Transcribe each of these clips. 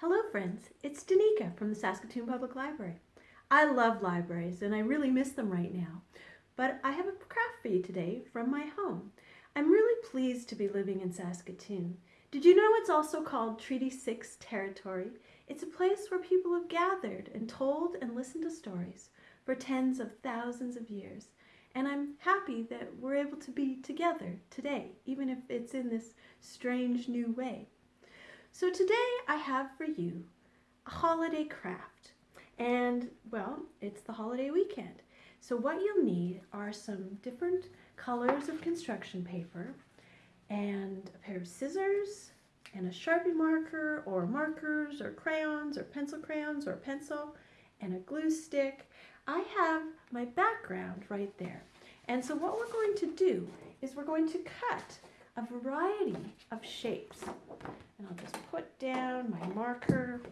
Hello friends, it's Danica from the Saskatoon Public Library. I love libraries and I really miss them right now, but I have a craft for you today from my home. I'm really pleased to be living in Saskatoon. Did you know it's also called Treaty 6 territory? It's a place where people have gathered and told and listened to stories for tens of thousands of years. And I'm happy that we're able to be together today, even if it's in this strange new way. So today I have for you a holiday craft. And well, it's the holiday weekend. So what you'll need are some different colors of construction paper and a pair of scissors and a Sharpie marker or markers or crayons or pencil crayons or pencil and a glue stick. I have my background right there. And so what we're going to do is we're going to cut a variety of shapes. And I'll just put down my marker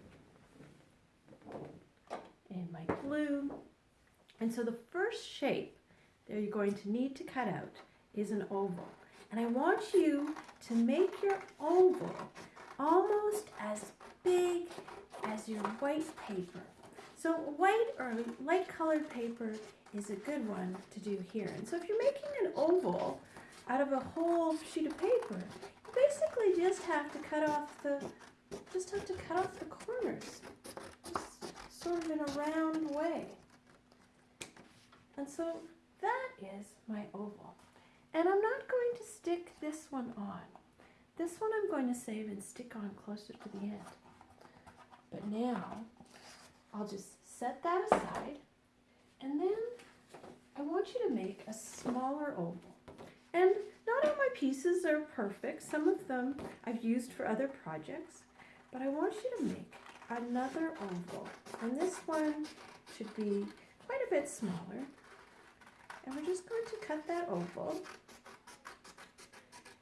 and my glue. And so the first shape that you're going to need to cut out is an oval. And I want you to make your oval almost as big as your white paper. So white or light colored paper is a good one to do here. And so if you're making an oval out of a whole sheet of paper, basically just have to cut off the, just have to cut off the corners, just sort of in a round way. And so that is my oval. And I'm not going to stick this one on. This one I'm going to save and stick on closer to the end. But now, I'll just set that aside. And then I want you to make a smaller oval. And not all my pieces are perfect. Some of them I've used for other projects. But I want you to make another oval. And this one should be quite a bit smaller. And we're just going to cut that oval.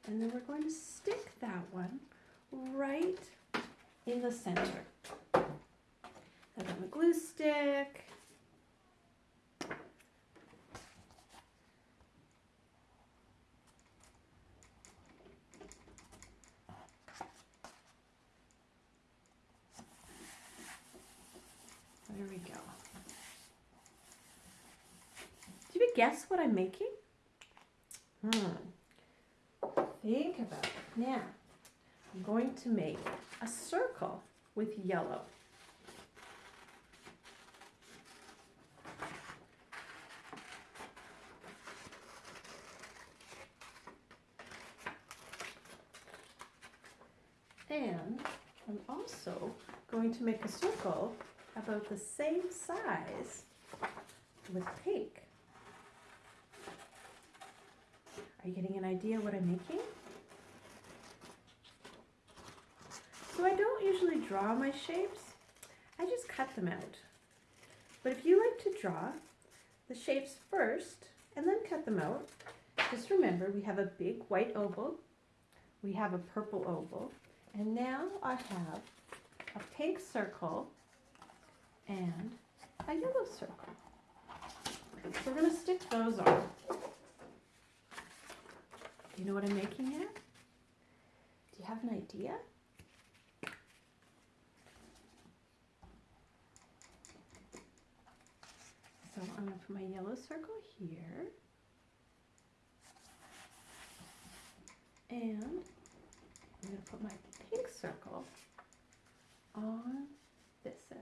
And then we're going to stick that one right in the center. I've got my glue stick. There we go. Do you guess what I'm making? Hmm. Think about it. Now, I'm going to make a circle with yellow. And I'm also going to make a circle about the same size with pink. Are you getting an idea what I'm making? So I don't usually draw my shapes, I just cut them out. But if you like to draw the shapes first and then cut them out, just remember we have a big white oval, we have a purple oval, and now I have a pink circle and a yellow circle. So we're going to stick those on. Do you know what I'm making here? Do you have an idea? So I'm going to put my yellow circle here. And I'm going to put my pink circle on this end.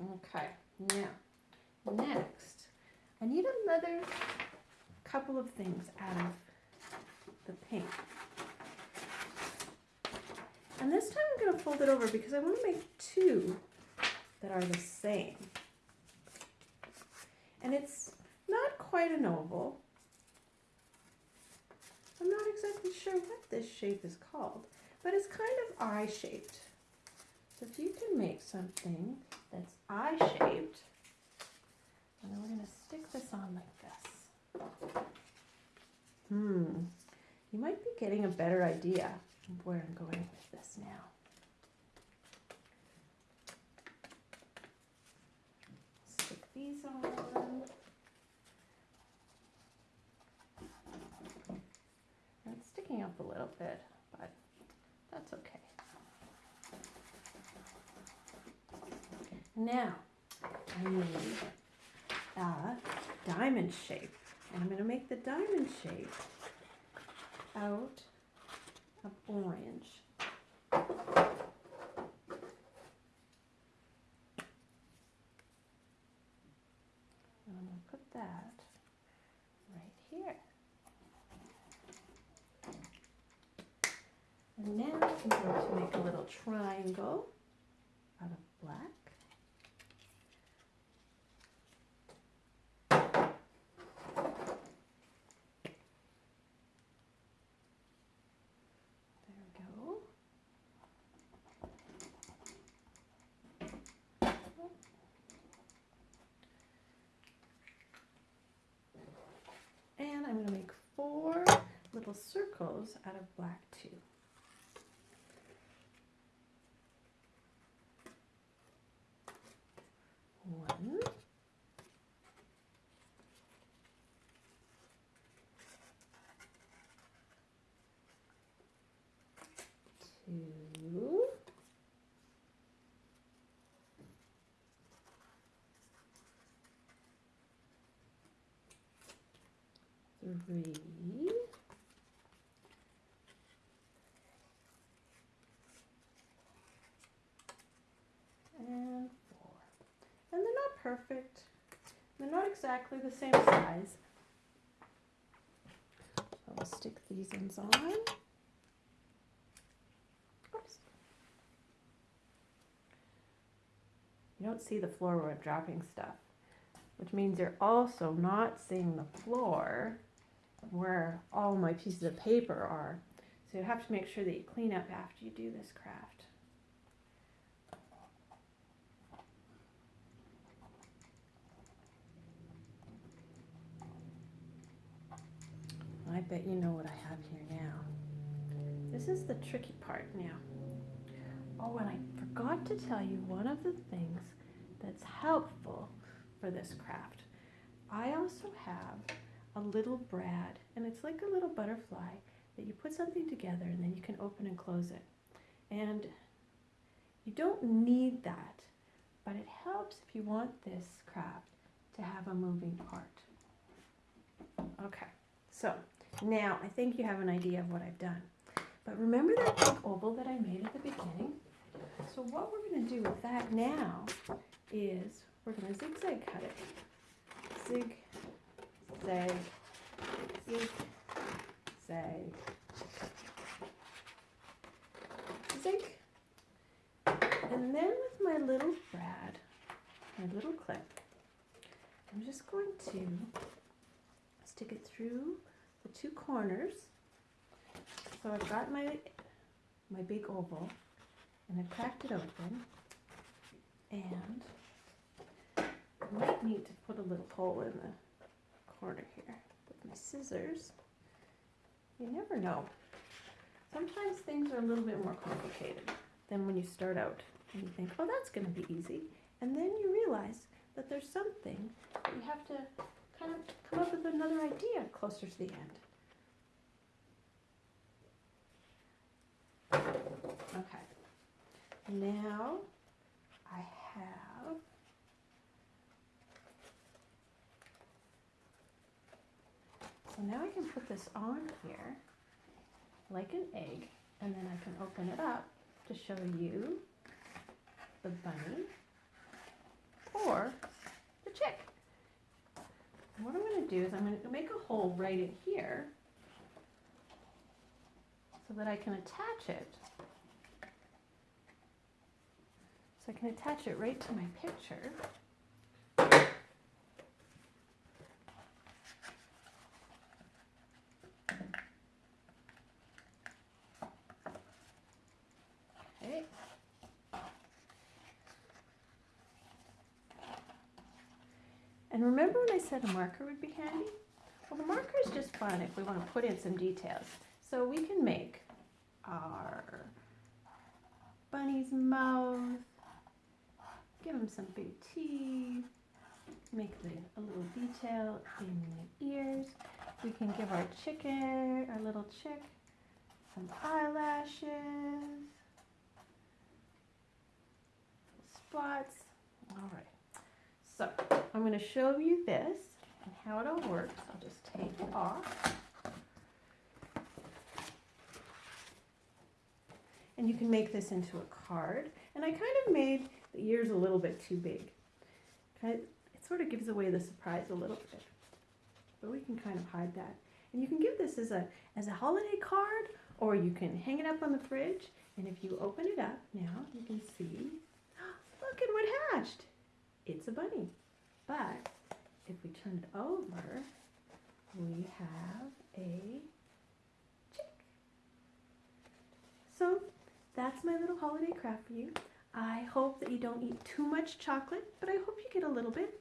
Okay, now, next, I need another couple of things out of the pink. And this time I'm going to fold it over because I want to make two that are the same. And it's not quite an oval, I'm not exactly sure what this shape is called, but it's kind of eye-shaped. So if you can make something that's eye-shaped, and then we're going to stick this on like this. Hmm, you might be getting a better idea of where I'm going with this now. Stick these on. It's sticking up a little bit. but that's okay. Now, I need diamond shape. And I'm going to make the diamond shape out of orange. And I'm going to put that right here. And now I'm going to make a little triangle out of black. There we go. And I'm going to make four little circles out of black too. One. Two. Three. And four. And they're not perfect. They're not exactly the same size. So I'll stick these ends on. Oops. You don't see the floor I'm dropping stuff, which means you're also not seeing the floor where all my pieces of paper are. So you have to make sure that you clean up after you do this craft. I bet you know what I have here now. This is the tricky part now. Oh, and I forgot to tell you one of the things that's helpful for this craft. I also have a little brad, and it's like a little butterfly that you put something together and then you can open and close it. And you don't need that, but it helps if you want this craft to have a moving part. Okay, so now I think you have an idea of what I've done. But remember that big oval that I made at the beginning? So what we're going to do with that now is we're going to zigzag cut it. Zig, zag, zig, zag, zig. And then with my little brad, my little clip, I'm just going to stick it through the two corners. So I've got my my big oval and I cracked it open and I might need to put a little hole in the corner here with my scissors. You never know. Sometimes things are a little bit more complicated than when you start out and you think, oh, that's going to be easy. And then you realize that there's something that you have to kind of come up with another idea closer to the end. Okay. Now I have So now I can put this on here like an egg and then I can open it up to show you the bunny or the chick. what I'm going to do is I'm going to make a hole right in here so that I can attach it. So I can attach it right to my picture. Okay. And remember when I said a marker would be handy? Well, the marker is just fun if we want to put in some details. So we can make our bunny's mouth, give him some big teeth, make the, a little detail in the ears. We can give our chicken, our little chick, some eyelashes, spots. All right. So I'm going to show you this and how it all works. I'll just take it off. And you can make this into a card. And I kind of made the ears a little bit too big. It sort of gives away the surprise a little bit. But we can kind of hide that. And you can give this as a, as a holiday card or you can hang it up on the fridge. And if you open it up now, you can see, look at what hatched it's a bunny. But if we turn it over, we have a chick. So that's my little holiday craft for you. I hope that you don't eat too much chocolate, but I hope you get a little bit.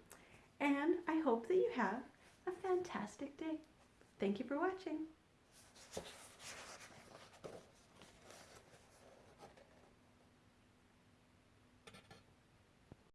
And I hope that you have a fantastic day. Thank you for watching.